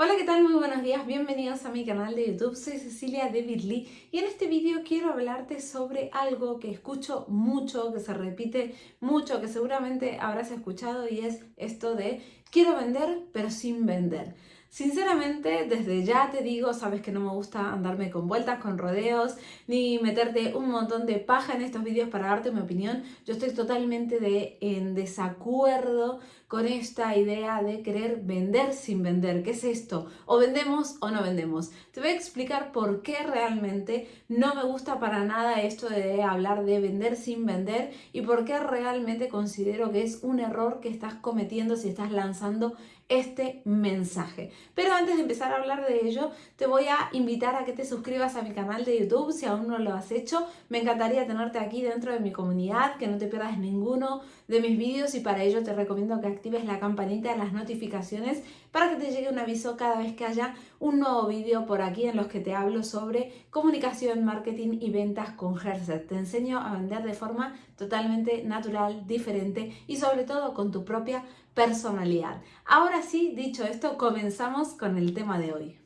Hola, ¿qué tal? Muy buenos días, bienvenidos a mi canal de YouTube, soy Cecilia de Birly y en este vídeo quiero hablarte sobre algo que escucho mucho, que se repite mucho, que seguramente habrás escuchado y es esto de quiero vender pero sin vender. Sinceramente, desde ya te digo, sabes que no me gusta andarme con vueltas, con rodeos, ni meterte un montón de paja en estos vídeos para darte mi opinión. Yo estoy totalmente en desacuerdo con esta idea de querer vender sin vender. ¿Qué es esto? O vendemos o no vendemos. Te voy a explicar por qué realmente no me gusta para nada esto de hablar de vender sin vender y por qué realmente considero que es un error que estás cometiendo si estás lanzando este mensaje. Pero antes de empezar a hablar de ello, te voy a invitar a que te suscribas a mi canal de YouTube si aún no lo has hecho. Me encantaría tenerte aquí dentro de mi comunidad, que no te pierdas ninguno de mis vídeos y para ello te recomiendo que actives la campanita de las notificaciones para que te llegue un aviso cada vez que haya un nuevo vídeo por aquí en los que te hablo sobre comunicación, marketing y ventas con Herset. Te enseño a vender de forma totalmente natural, diferente y sobre todo con tu propia personalidad. Ahora sí, dicho esto, comenzamos con el tema de hoy.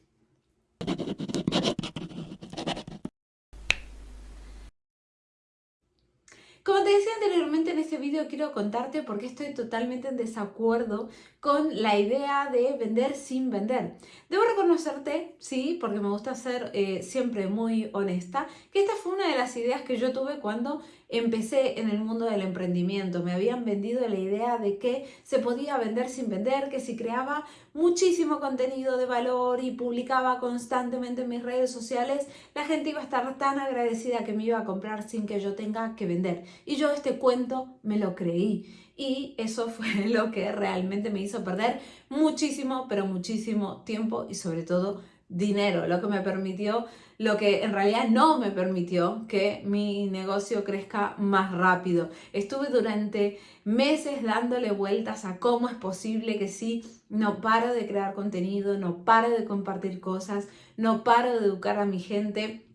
Decía anteriormente en este vídeo quiero contarte por qué estoy totalmente en desacuerdo con la idea de vender sin vender. Debo reconocerte, sí, porque me gusta ser eh, siempre muy honesta, que esta fue una de las ideas que yo tuve cuando empecé en el mundo del emprendimiento. Me habían vendido la idea de que se podía vender sin vender, que si creaba muchísimo contenido de valor y publicaba constantemente en mis redes sociales, la gente iba a estar tan agradecida que me iba a comprar sin que yo tenga que vender. Y este cuento me lo creí. Y eso fue lo que realmente me hizo perder muchísimo, pero muchísimo tiempo y sobre todo dinero, lo que me permitió, lo que en realidad no me permitió que mi negocio crezca más rápido. Estuve durante meses dándole vueltas a cómo es posible que sí, no paro de crear contenido, no paro de compartir cosas, no paro de educar a mi gente,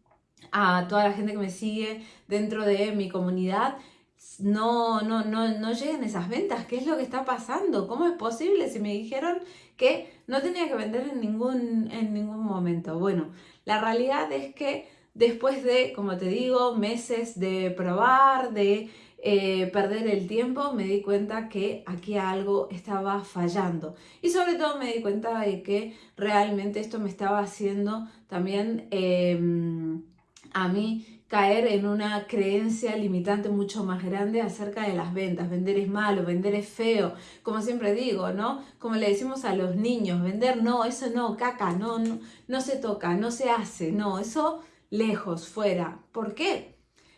a toda la gente que me sigue dentro de mi comunidad no, no, no, no lleguen esas ventas. ¿Qué es lo que está pasando? ¿Cómo es posible si me dijeron que no tenía que vender en ningún, en ningún momento? Bueno, la realidad es que después de, como te digo, meses de probar, de eh, perder el tiempo, me di cuenta que aquí algo estaba fallando. Y sobre todo me di cuenta de que realmente esto me estaba haciendo también em, a mí caer en una creencia limitante mucho más grande acerca de las ventas. Vender es malo, vender es feo, como siempre digo, ¿no? Como le decimos a los niños, vender no, eso no, caca, no, no, se toca, no se hace, no, eso lejos, fuera. ¿Por qué?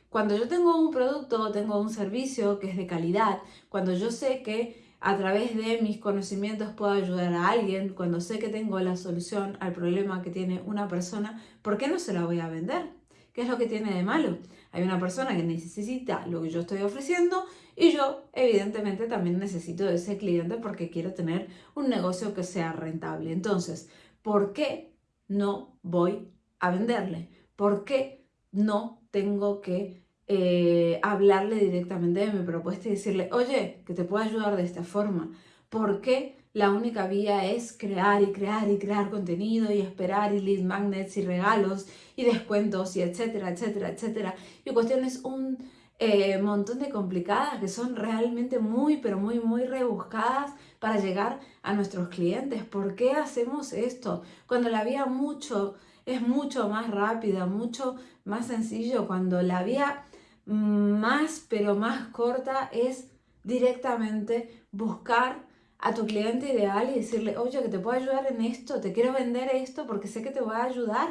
Cuando yo tengo un producto tengo un servicio que es de calidad, cuando yo sé que a través de mis conocimientos puedo ayudar a alguien, cuando sé que tengo la solución al problema que tiene una persona, ¿por qué no se la voy a vender? ¿Qué es lo que tiene de malo? Hay una persona que necesita lo que yo estoy ofreciendo y yo evidentemente también necesito de ese cliente porque quiero tener un negocio que sea rentable. Entonces, ¿por qué no voy a venderle? ¿Por qué no tengo que eh, hablarle directamente de mi propuesta y decirle, oye, que te puedo ayudar de esta forma? ¿Por qué la única vía es crear y crear y crear contenido y esperar y lead magnets y regalos y descuentos y etcétera, etcétera, etcétera. Y cuestiones un eh, montón de complicadas que son realmente muy, pero muy, muy rebuscadas para llegar a nuestros clientes. ¿Por qué hacemos esto? Cuando la vía mucho es mucho más rápida, mucho más sencillo, cuando la vía más, pero más corta es directamente buscar a tu cliente ideal y decirle, oye, que te puedo ayudar en esto, te quiero vender esto porque sé que te va a ayudar.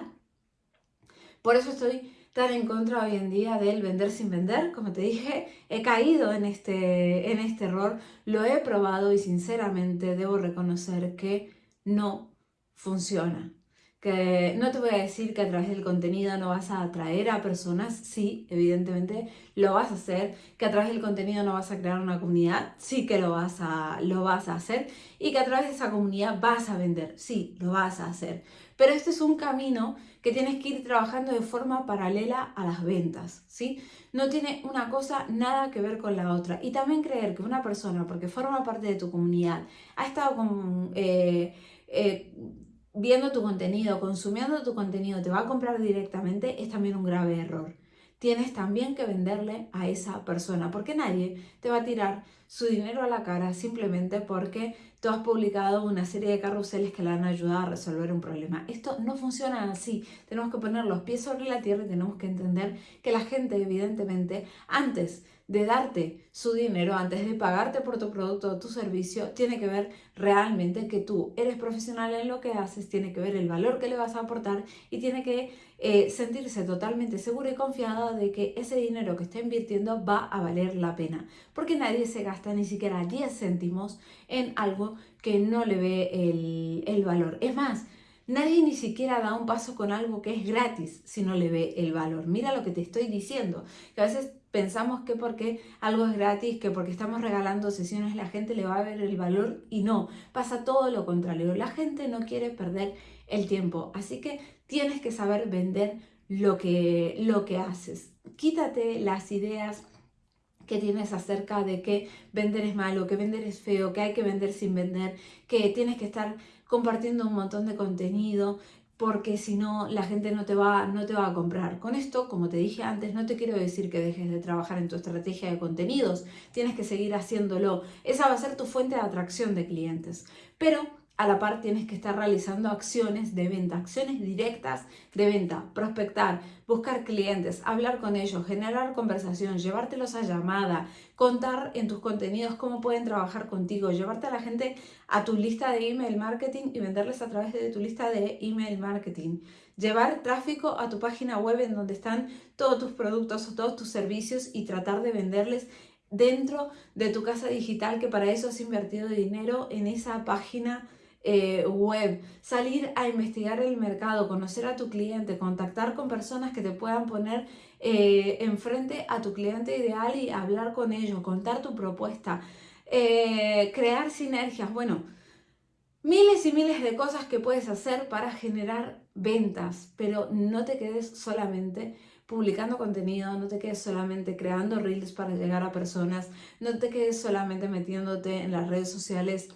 Por eso estoy tan en contra hoy en día del vender sin vender. Como te dije, he caído en este, en este error, lo he probado y sinceramente debo reconocer que no funciona que no te voy a decir que a través del contenido no vas a atraer a personas, sí, evidentemente lo vas a hacer, que a través del contenido no vas a crear una comunidad, sí que lo vas a, lo vas a hacer, y que a través de esa comunidad vas a vender, sí, lo vas a hacer. Pero este es un camino que tienes que ir trabajando de forma paralela a las ventas, ¿sí? No tiene una cosa nada que ver con la otra. Y también creer que una persona, porque forma parte de tu comunidad, ha estado con... Eh, eh, viendo tu contenido, consumiendo tu contenido, te va a comprar directamente, es también un grave error. Tienes también que venderle a esa persona, porque nadie te va a tirar su dinero a la cara simplemente porque tú has publicado una serie de carruseles que le van a ayudar a resolver un problema. Esto no funciona así. Tenemos que poner los pies sobre la tierra y tenemos que entender que la gente, evidentemente, antes de darte su dinero, antes de pagarte por tu producto o tu servicio, tiene que ver realmente que tú eres profesional en lo que haces, tiene que ver el valor que le vas a aportar y tiene que eh, sentirse totalmente seguro y confiado de que ese dinero que está invirtiendo va a valer la pena. Porque nadie se gasta ni siquiera 10 céntimos en algo que no le ve el, el valor. Es más, Nadie ni siquiera da un paso con algo que es gratis si no le ve el valor. Mira lo que te estoy diciendo, que a veces pensamos que porque algo es gratis, que porque estamos regalando sesiones la gente le va a ver el valor y no, pasa todo lo contrario. La gente no quiere perder el tiempo, así que tienes que saber vender lo que, lo que haces. Quítate las ideas que tienes acerca de que vender es malo, que vender es feo, que hay que vender sin vender, que tienes que estar compartiendo un montón de contenido, porque si no la gente no te, va, no te va a comprar. Con esto, como te dije antes, no te quiero decir que dejes de trabajar en tu estrategia de contenidos, tienes que seguir haciéndolo. Esa va a ser tu fuente de atracción de clientes. Pero a la par tienes que estar realizando acciones de venta, acciones directas de venta, prospectar, buscar clientes, hablar con ellos, generar conversación, llevártelos a llamada, contar en tus contenidos cómo pueden trabajar contigo, llevarte a la gente a tu lista de email marketing y venderles a través de tu lista de email marketing. Llevar tráfico a tu página web en donde están todos tus productos o todos tus servicios y tratar de venderles dentro de tu casa digital que para eso has invertido dinero en esa página eh, web, salir a investigar el mercado, conocer a tu cliente, contactar con personas que te puedan poner eh, enfrente a tu cliente ideal y hablar con ellos, contar tu propuesta, eh, crear sinergias, bueno, miles y miles de cosas que puedes hacer para generar ventas, pero no te quedes solamente publicando contenido, no te quedes solamente creando reels para llegar a personas, no te quedes solamente metiéndote en las redes sociales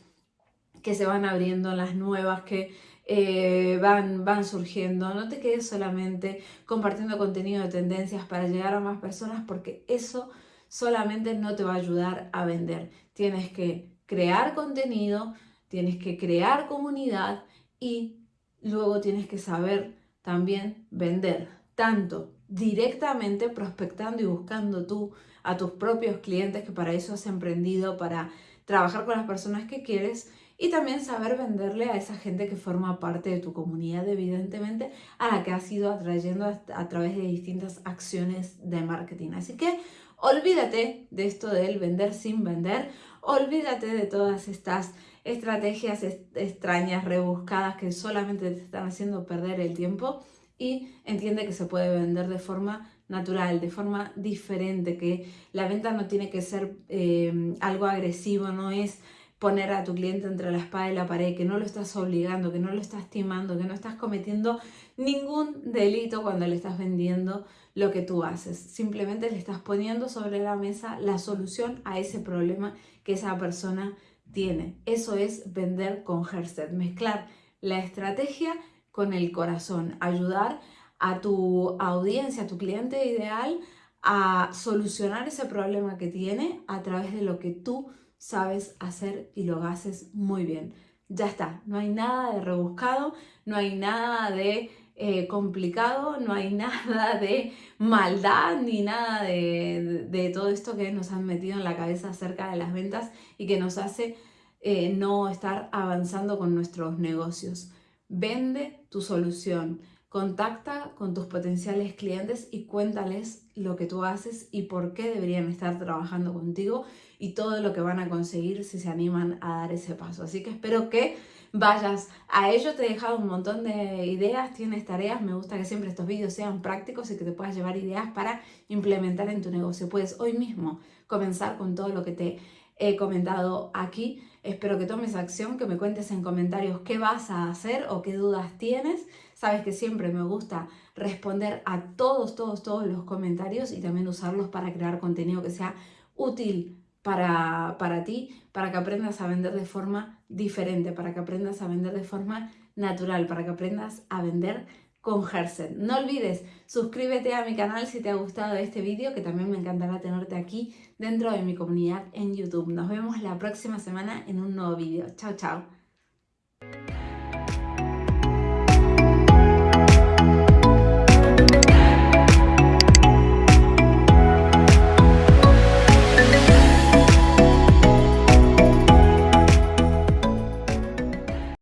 que se van abriendo, las nuevas que eh, van, van surgiendo. No te quedes solamente compartiendo contenido de tendencias para llegar a más personas porque eso solamente no te va a ayudar a vender. Tienes que crear contenido, tienes que crear comunidad y luego tienes que saber también vender, tanto directamente prospectando y buscando tú a tus propios clientes, que para eso has emprendido, para trabajar con las personas que quieres, y también saber venderle a esa gente que forma parte de tu comunidad, evidentemente, a la que has ido atrayendo a, través de distintas acciones de marketing. Así que olvídate de esto del vender sin vender, olvídate de todas estas estrategias extrañas, rebuscadas que solamente te están haciendo perder el tiempo y entiende que se puede vender de forma natural, de forma diferente, que la venta no tiene que ser eh, algo agresivo, no es poner a tu cliente entre la espada y la pared, que no lo estás obligando, que no lo estás timando, que no estás cometiendo ningún delito cuando le estás vendiendo lo que tú haces. Simplemente le estás poniendo sobre la mesa la solución a ese problema que esa persona tiene. Eso es vender con Herset, mezclar la estrategia con el corazón, ayudar a tu audiencia, a tu cliente ideal a solucionar ese problema que tiene a través de lo que tú sabes hacer y lo haces muy bien. Ya está, no hay nada de rebuscado, no hay nada de eh, complicado, no hay nada de maldad ni nada de, todo esto que nos han metido en la cabeza acerca de las ventas y que nos hace eh, no estar avanzando con nuestros negocios. Vende tu solución, contacta con tus potenciales clientes y cuéntales lo que tú haces y por qué deberían estar trabajando contigo y todo lo que van a conseguir si se animan a dar ese paso. Así que espero que vayas a ello. Te he dejado un montón de ideas, tienes tareas. Me gusta que siempre estos vídeos sean prácticos y que te puedas llevar ideas para implementar en tu negocio. Puedes hoy mismo comenzar con todo lo que te he comentado aquí. Espero que tomes acción, que me cuentes en comentarios qué vas a hacer o qué dudas tienes. Sabes que siempre me gusta responder a todos, todos, todos los comentarios y también usarlos para crear contenido que sea útil para, para ti, para que aprendas a vender de forma diferente, para que aprendas a vender de forma natural, para que aprendas a vender con Hersen. No olvides, suscríbete a mi canal si te ha gustado este vídeo, que también me encantará tenerte aquí dentro de mi comunidad en YouTube. Nos vemos la próxima semana en un nuevo vídeo. Chao, chao.